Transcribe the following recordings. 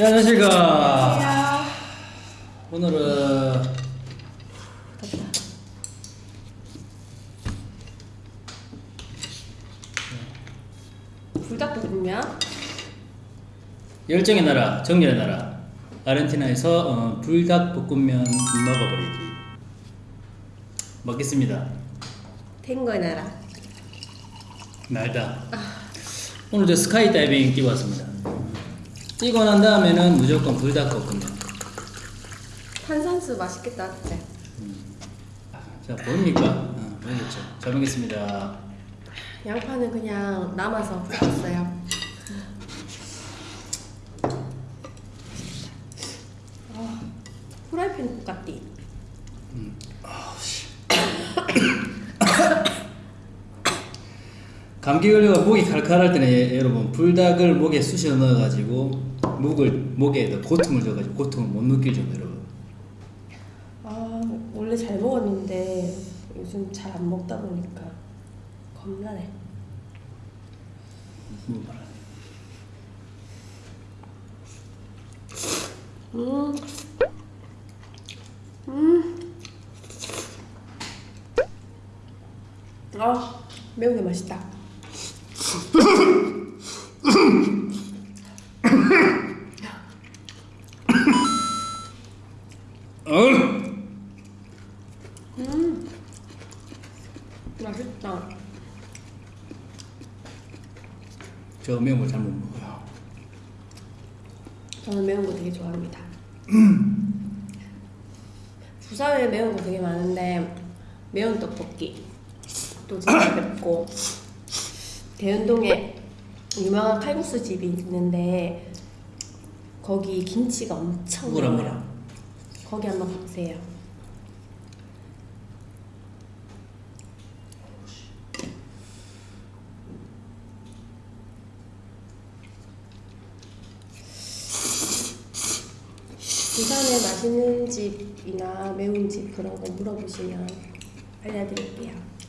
네, 안녕하십니까. 안녕. 오늘은 불닭볶음면. 열정의 나라, 정열의 나라, 아르헨티나에서 어, 불닭볶음면 먹어버리기. 먹겠습니다. 탱거의 나라. 날다. 오늘 저 스카이 다이빙 뛰고 왔습니다. 뛰고 난 다음에는 무조건 불닭볶음면. 탄산수 맛있겠다, 그때. 자, 보입니까? 어, 보이겠죠? 잘 먹겠습니다. 양파는 그냥 남아서 볶았어요. 아, 후라이팬 볶았디. 감기 걸려가 목이 칼칼할 때는 예- 여러분 불닭을 목에 쑤셔 넣어가지고 목을 목에 고통을 줘가지고 고통을 못 느낄 정도 여러분. 아, 원래 잘 먹었는데 요즘 잘 안 먹다 보니까 겁나네. 뭐 말하네. 음. 음. 아, 매운 게 맛있다. 어? 맛있다. 저 매운 거 잘 못 먹어요. 저는 매운 거 되게 좋아합니다. 부산에 매운 거 되게 많은데 매운 떡볶이 또 진짜 맵고 대연동에 유명한 칼국수 집이 있는데 거기 김치가 엄청 매워요. 뭐랑? 거기 한번 가보세요. 부산에 맛있는 집이나 매운 집 그런 거 물어보시면 알려드릴게요.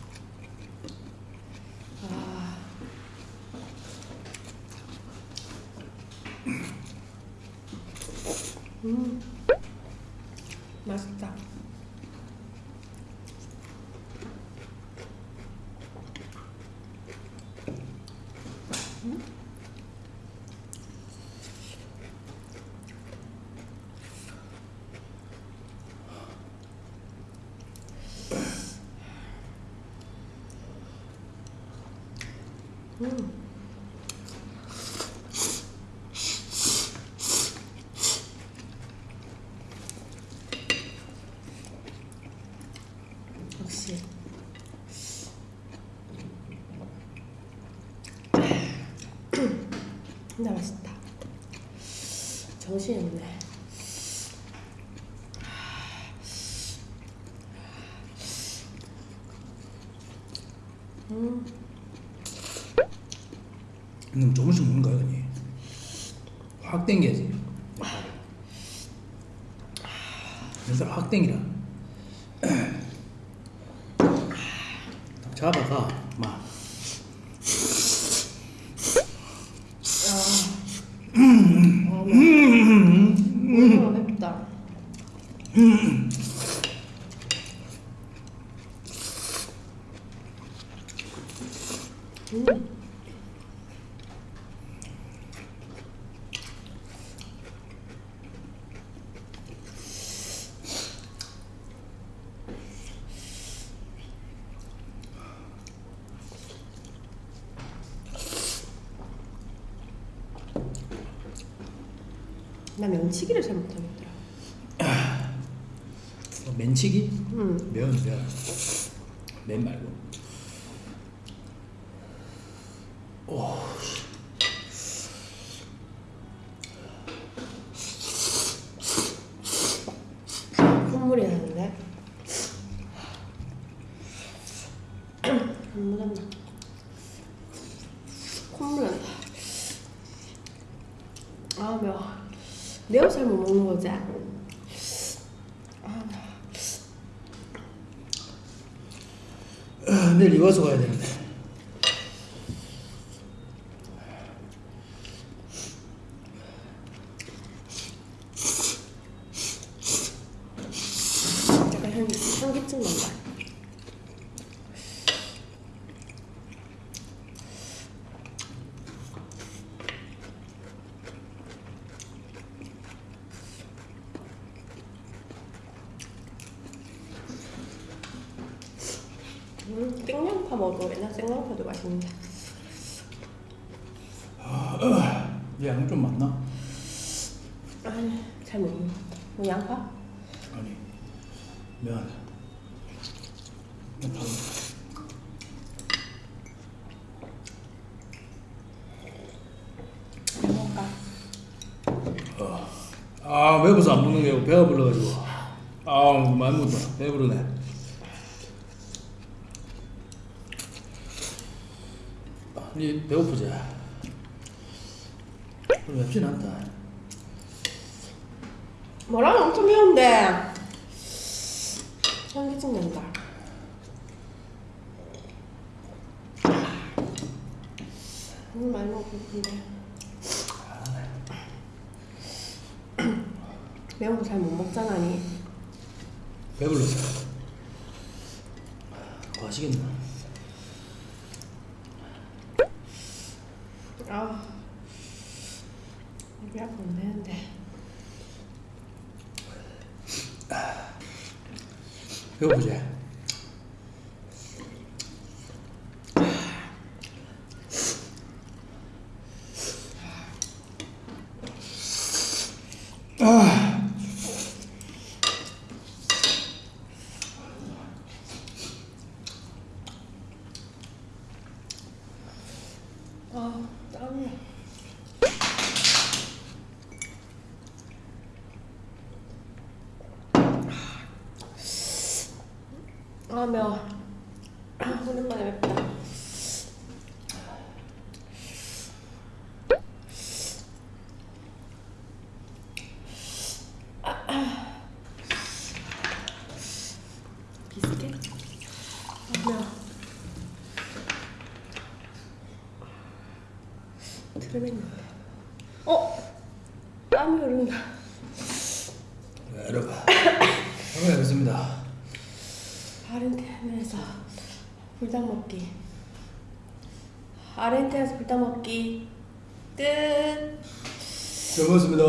맛있다. 음. 역시 진짜 맛있다. 정신이 없네. 음. 너무 조금씩 먹는 거야 그니. 확 땡겨야지. 그래서 확 땡기라. 딱 잡아가 막. 아, 음, 맵다. 음. 나 면치기를 잘 못하겠더라. 어, 맨치기? 음. 면, 면. 맨 말고. 오, 씨. 콧물이 나는데. 매운 잘못 먹는 거지? 아, 아 내일 이화소 가야 되는데. 약간 향, 향기증 난다. 음, 생양파 먹어. 옛날 생양파도 맛있는데. 양좀 많나? 아니, 잘 모르겠어. 뭐 양파? 아니 면. 면 반. 먹을까? 아 배고파서 안 먹는 게 배가 불러가지고 아 많이 먹다 배부르네 니 배고프지? 맵진 않다 뭐랑 엄청 매운데 향기증 난다. 오늘 많이 먹었는데 매운 거 잘 못 먹잖아 니. 배불러서 뭐 하시겠나? 아 입이 아프면 안 되는데 배고프지? 아 땀나. 아 매워. 아, 오랜만에 맵다. 비스켓? 아 매워. 트레밍. 어? 땀이 흐른다. 네, 여러분 한번 해보겠습니다 아르헨티나에서 불닭 먹기. 아르헨티나에서 불닭 먹기. 끝. 잘 먹었습니다